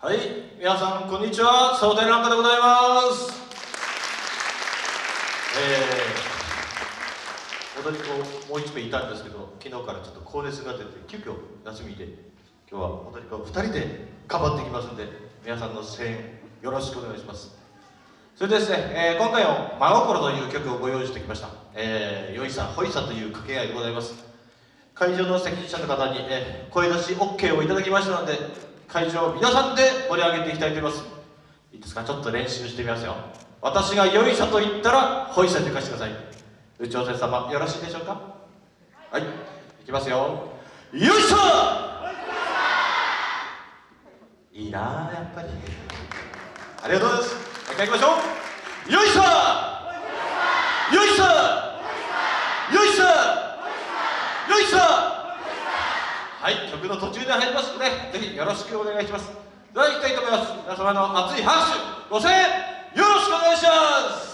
はい皆さんこんにちは。サボテンランカでございます。えー、踊り子もう一名いたんですけど昨日からちょっと高熱が出て急遽休みで今日は踊り子2人で頑張っていきますんで皆さんの声援よろしくお願いします。それでですね、えー、今回も「真心」という曲をご用意してきました「えー、よいさほいさ」という掛け合いでございます。会場の責任者の方に、えー、声出し OK をいただきましたので会場皆さんで盛り上げていきたいと思います。いいですか？ちょっと練習してみますよ。私がよいしょと言ったらほいさって貸してください。宇宙船様よろしいでしょうか？はいいきますよ。よいしょいいなやっぱり。ありがとうございます。もう一回いきましょう。よいしょよいしょよいしょよいしょはい曲の途中で入りますのでぜひよろしくお願いします。では行きたいと思います。皆様の熱い拍手ご声援よろしくお願いします。